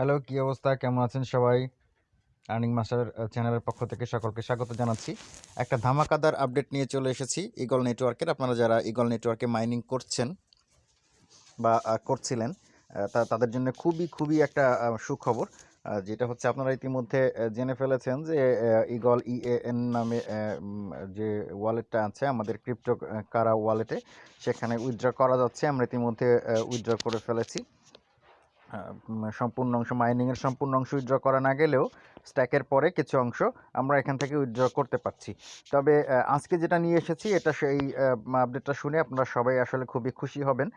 Hello, কি অবস্থা? কেমন আছেন সবাই? আর্নিং মাস্টার চ্যানেলের পক্ষ থেকে সকলকে স্বাগত জানাচ্ছি। একটা ধামাকাদার আপডেট নিয়ে চলে এসেছি ইগল নেটওয়ার্কের আপনারা যারা ইগল নেটওয়ার্কে মাইনিং করছেন বা করছিলেন তা, তাদের জন্য খুবই খুবই একটা সুখবর যেটা হচ্ছে আপনারা ইতিমধ্যে জেনে ফেলেছেন যে ইগল ইএএন নামে যে ওয়ালেটটা আছে আমাদের ক্রিপ্টো কারা ওয়ালেটে সেখানে উইথড্র করা যাচ্ছে। আমরা ইতিমধ্যে উইথড্র করে ফেলেছি। সম্পূর্ণ অংশ মাইনিংয়ের সম্পূর্ণ অংশ উইথড্র করা না গেলেও স্ট্যাকের পরে কিছু অংশ আমরা এখান থেকে উইথড্র করতে পারছি। তবে আজকে যেটা নিয়ে এসেছি, এটা সেই আপডেটটা শুনে আপনারা সবাই আসলে খুবই খুশি হবেন।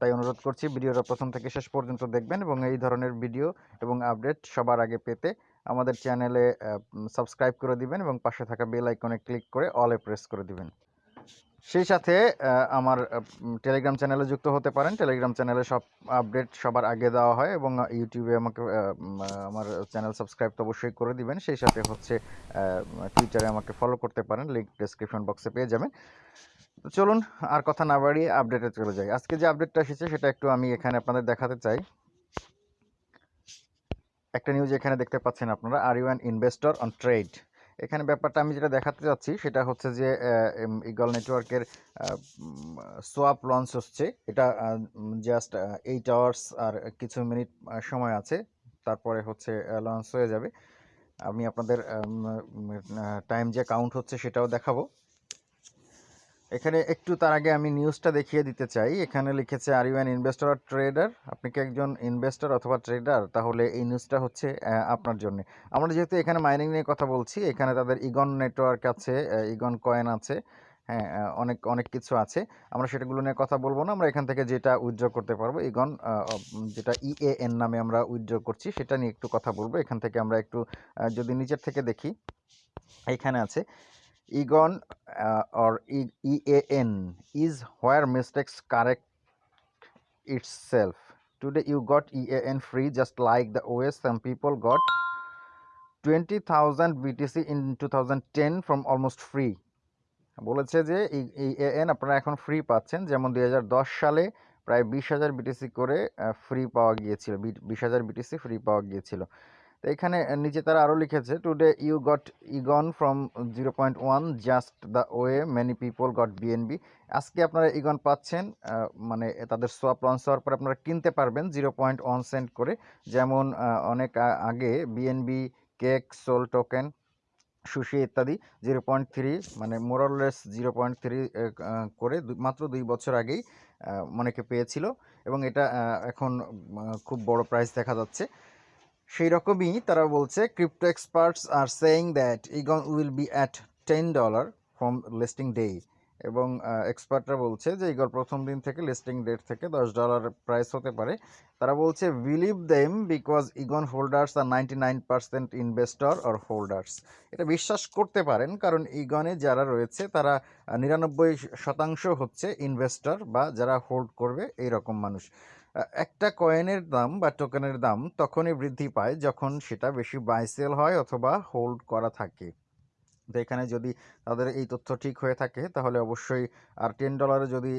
তাই অনুরোধ করছি ভিডিওটা প্রথম থেকে শেষ পর্যন্ত দেখবেন এবং এই ধরনের ভিডিও এবং আপডেট সবার আগে পেতে আমাদের চ্যানেলে সাবস্ক্রাইব করে দিবেন এবং পাশে থাকা বেল আইকনে ক্লিক করে অলে প্রেস করে দিবেন। সেই সাথে আমার টেলিগ্রাম চ্যানেলে যুক্ত হতে পারেন। টেলিগ্রাম চ্যানেলে সব আপডেট সবার আগে দেওয়া হয় এবং ইউটিউবে আমাকে আমার চ্যানেল সাবস্ক্রাইব তো অবশ্যই করে দিবেন। সেই সাথে হচ্ছে টুইটারে আমাকে ফলো করতে পারেন। লিঙ্ক ডেসক্রিপশন বক্সে পেয়ে যাবেন। চলুন, আর কথা না বাড়িয়ে আপডেটে চলে যাই। আজকে যে আপডেটটা এসেছে, সেটা একটু আমি এখানে আপনাদের দেখাতে চাই। একটা নিউজ এখানে দেখতে পাচ্ছেন আপনারা are you an investor on trade এখানে ব্যাপারটা আমি যেটা দেখাতে চাচ্ছি সেটা হচ্ছে যে ইগল নেটওয়ার্কের সোয়াপ লঞ্চ হচ্ছে। এটা জাস্ট এইট আওয়ার্স আর কিছু মিনিট সময় আছে। তারপরে হচ্ছে লঞ্চ হয়ে যাবে। আমি আপনাদের টাইম যে কাউন্ট হচ্ছে সেটাও দেখাবো। এখানে একটু তার আগে আমি নিউজটা দেখিয়ে দিতে চাই। এখানে লিখেছে are you an investor or trader আপনি কি একজন ইনভেস্টর অথবা ট্রেডার তাহলে এই নিউজটা হচ্ছে আপনার জন্য। আমরা যেহেতু এখানে মাইনিং নিয়ে কথা বলছি, এখানে তাদের ইগন নেটওয়ার্ক আছে ইগন কয়েন আছে হ্যাঁ অনেক অনেক কিছু আছে। আমরা সেটাগুলো নিয়ে কথা বলব না, আমরা এখান থেকে যেটা উইথড্র করতে পারব ইগন যেটা ইএএন নামে আমরা উইথড্র করছি, সেটা নিয়ে একটু কথা বলব। এখান থেকে আমরা একটু যদি নিচের থেকে দেখি, এখানে আছে Egon uh, or e- EAN is where mistakes correct itself. Today you got EAN free just like the OS some people got 20,000 BTC in 2010 from almost free. বলেছে যে ইএএন আপনারা এখন ফ্রি পাচ্ছেন যেমন দুই হাজার দশ সালে প্রায় বিশ হাজার বিটিসি করে ফ্রি পাওয়া গিয়েছিল বিশ হাজার বিটিসি ফ্রি পাওয়া গিয়েছিল তো এখানে নিচে তারা আরও লিখেছে today you got Egon from zero point one just the way many people got BNB আজকে আপনারা ইগন পাচ্ছেন মানে তাদের সোয়াপ লঞ্চ হওয়ার পর আপনারা কিনতে পারবেন জিরো পয়েন্ট ওয়ান সেন্ট করে। যেমন অনেক আগে BNB cake sol token sushi ইত্যাদি জিরো পয়েন্ট থ্রি মানে মোরলেস জিরো পয়েন্ট থ্রি করে মাত্র দুই বছর আগেই অনেকে পেয়েছিল। এবং এটা এখন খুব বড় প্রাইস দেখা যাচ্ছে। সেই রকমই তারা বলছে crypto experts are saying that Egon will be at ten dollar from listing day এবং এক্সপার্টরা বলছে যে ইগর প্রথম দিন থেকে লিস্টিং ডেট থেকে দশ ডলার প্রাইস হতে পারে। তারা বলছে believe them because Egon holders are ninety nine percent investor or holders এটা বিশ্বাস করতে পারেন, কারণ ইগনে যারা রয়েছে, তারা নিরানব্বই শতাংশ হচ্ছে ইনভেস্টর বা যারা হোল্ড করবে এই রকম মানুষ। একটা কয়েনের দাম বা টোকেনের দাম তখনই বৃদ্ধি পায় যখন সেটা বেশি বাই সেল হয় অথবা হোল্ড করা থাকে। তো এখানে যদি তাদের এই তথ্য ঠিক হয়ে থাকে, তাহলে অবশ্যই আর টেন ডলারে যদি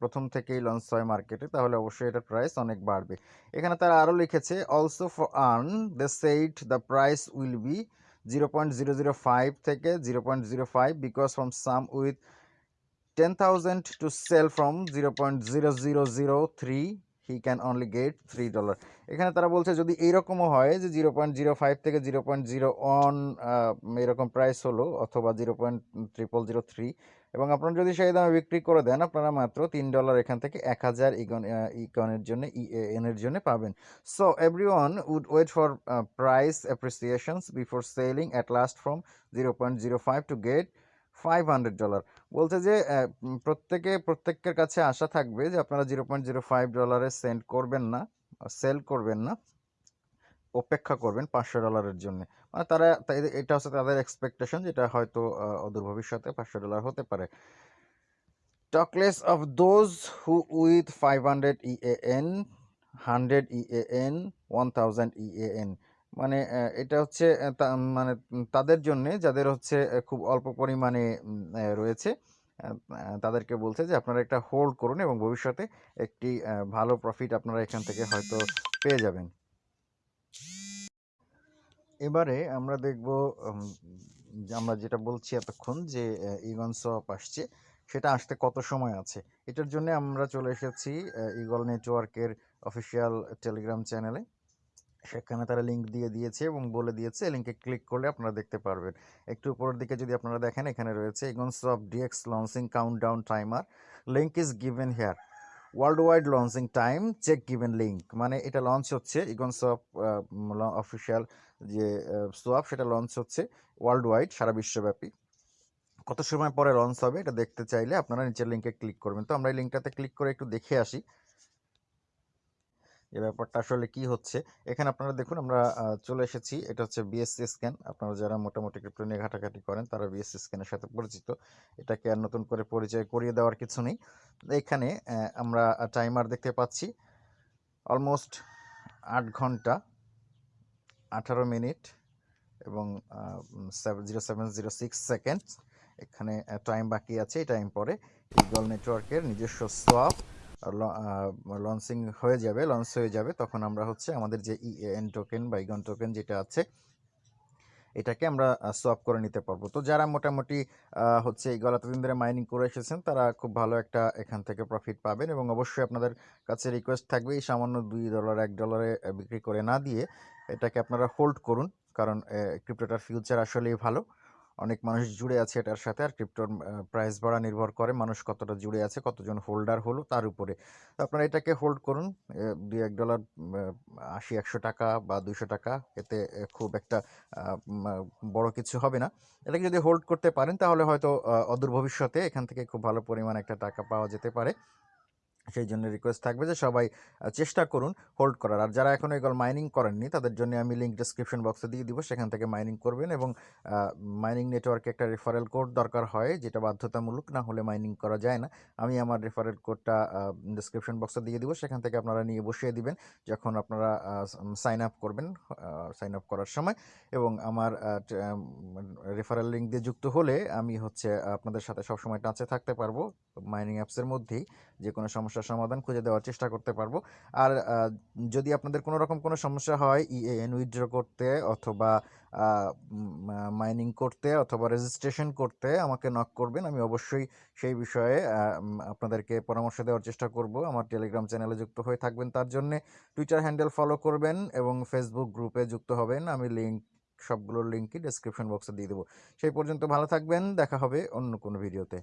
প্রথম থেকেই লঞ্চ হয় মার্কেটে তাহলে অবশ্যই এটার প্রাইস অনেক বাড়বে। এখানে তারা আরও লিখেছে also for earn the sate the price will be zero point zero zero five থেকে zero point zero five because from some with ten thousand to sell from zero point zero zero zero three he can only get three dollar এখানে তারা বলছে যদি এইরকমও হয় যে zero point zero five থেকে zero point zero one এরকম price হলো অথবা zero point triple zero three এবং আপনারা যদি সেই দামে বিক্রি করে দেন, আপনারা মাত্র তিন ডলার এখান থেকে এক হাজার ইগন ইকনের জন্য ইএন এর জন্য পাবেন। So every one would wait for price appreciations before selling at last from zero point zero five to get five hundred dollar বলছে যে প্রত্যেকে, প্রত্যেকের কাছে আশা থাকবে যে আপনারা জিরো পয়েন্ট জিরো ফাইভ ডলারে সেন্ড করবেন না সেল করবেন না, অপেক্ষা করবেন পাঁচশো ডলারের জন্য। মানে তারা এটা হচ্ছে তাদের এক্সপেকটেশন যেটা হয়তো অদূর ভবিষ্যতে পাঁচশো ডলার হতে পারে। Talk less of those who with five hundred E A N hundred E A N one thousand E A N মানে এটা হচ্ছে তা- মানে তাদের জন্য যাদের হচ্ছে খুব অল্প পরিমাণে রয়েছে তাদেরকে বলছে যে আপনারা একটা হোল্ড করুন এবং ভবিষ্যতে একটি ভালো প্রফিট আপনারা এখান থেকে হয়তো পেয়ে যাবেন। এবারে আমরা দেখব আমরা যেটা বলছি এতক্ষণ যে ইগন সোয়াপ আসছে, সেটা আসতে কত সময় আছে? এটার জন্য আমরা চলে এসেছি ইগল নেটওয়ার্কের অফিসিয়াল টেলিগ্রাম চ্যানেলে সেখানে তারা লিঙ্ক দিয়ে দিয়েছে এবং বলে দিয়েছে। লিঙ্কে ক্লিক করলে আপনারা দেখতে পারবেন। একটু উপরের দিকে যদি আপনারা দেখেন, এখানে রয়েছে Egon swap DEX launching countdown timer link is given here world wide launching time check given link মানে এটা লঞ্চ হচ্ছে ইগন সোয়াপ অফিসিয়াল যে সোয়াপ সেটা লঞ্চ হচ্ছে ওয়ার্ল্ড ওয়াইড সারা বিশ্বব্যাপী। কত সময় পরে লঞ্চ হবে, এটা দেখতে চাইলে আপনারা নিচের লিঙ্কে ক্লিক করবেন। তো আমরা এই লিঙ্কটাতে ক্লিক করে একটু দেখে আসি। যে ব্যাপারটা আসলে কি হচ্ছে? এখানে আপনারা দেখুন, আমরা চলে এসেছি। এটা হচ্ছে বিএসসি স্ক্যান আপনারা যারা মোটামুটি ক্রিপ্টো নিয়ে ঘাটাঘাটি করেন, তারা বিএসসি স্ক্যানের সাথে পরিচিত। এটাকে আর নতুন করে পরিচয় করিয়ে দেওয়ার কিছু নেই। এখানে আমরা টাইমার দেখতে পাচ্ছি। অলমোস্ট আট ঘণ্টা, আঠারো মিনিট এবং zero seven zero six second এখানে টাইম বাকি আছে এই টাইম পরে। ইগল নেটওয়ার্কের নিজস্ব সোয়াপ লঞ্চিং হয়ে যাবে লঞ্চ হয়ে যাবে, তখন আমরা হচ্ছে আমাদের যে ইএন টোকেন বা ইগন টোকেন যেটা আছে, এটাকে আমরা সোয়াপ করে নিতে পারব। তো যারা মোটামুটি হচ্ছে এই গলা এতদিন ধরে মাইনিং করে এসেছেন, তারা খুব ভালো একটা এখান থেকে প্রফিট পাবেন এবং অবশ্যই আপনাদের কাছে রিকোয়েস্ট থাকবে এই সামান্য দুই ডলার এক ডলারে বিক্রি করে না দিয়ে এটাকে আপনারা হোল্ড করুন, কারণ ক্রিপ্টোটার ফিউচার আসলেই ভালো। অনেক মানুষ জুড়ে আছে এটার সাথে আর ক্রিপ্টোর প্রাইস বাড়া নির্ভর করে। মানুষ কতটা জুড়ে আছে, কতজন হোল্ডার হলো তার উপরে। আপনারা এটাকে হোল্ড করুন দুই এক ডলার আশি, একশো টাকা বা দুশো টাকা, এতে খুব একটা বড় কিছু হবে না। এটাকে যদি হোল্ড করতে পারেন, তাহলে হয়তো অদূর ভবিষ্যতে এখান থেকে খুব ভালো পরিমাণ একটা টাকা পাওয়া যেতে পারে। সেই জন্য রিকোয়েস্ট থাকবে যে সবাই চেষ্টা করুন হোল্ড করার। আর যারা এখনও এগুলো মাইনিং করেননি, তাদের জন্য আমি লিঙ্ক ডিসক্রিপশন বক্সে দিয়ে দিব, সেখান থেকে মাইনিং করবেন এবং মাইনিং নেটওয়ার্কে একটা রেফারেল কোড দরকার হয়, যেটা বাধ্যতামূলক, না হলে মাইনিং করা যায় না। আমি আমার রেফারেল কোডটা ডিসক্রিপশন বক্সে দিয়ে দিব, সেখান থেকে আপনারা নিয়ে বসিয়ে দিবেন, যখন আপনারা সাইন আপ করবেন সাইন আপ করার সময়। এবং আমার রেফারেল লিঙ্ক দিয়ে যুক্ত হলে আমি হচ্ছে, আপনাদের সাথে সবসময় টাচে থাকতে পারব। মাইনিং অ্যাপসের মধ্যেই যে কোনো সমস্যার সমাধান খুঁজে দেওয়ার চেষ্টা করতে পারব। আর যদি আপনাদের কোনো রকম কোনো সমস্যা হয় ইএএন উইথড্র করতে অথবা মাইনিং করতে অথবা রেজিস্ট্রেশন করতে আমাকে নক করবেন। আমি অবশ্যই সেই বিষয়ে আপনাদেরকে পরামর্শ দেওয়ার চেষ্টা করব। আমার টেলিগ্রাম চ্যানেলে যুক্ত হয়ে থাকবেন তার জন্যে। টুইটার হ্যান্ডেল ফলো করবেন এবং ফেসবুক গ্রুপে যুক্ত হবেন। আমি লিঙ্ক সবগুলোর লিঙ্কই ডেসক্রিপশন বক্সে দিয়ে দেবো। সেই পর্যন্ত ভালো থাকবেন। দেখা হবে অন্য কোনো ভিডিওতে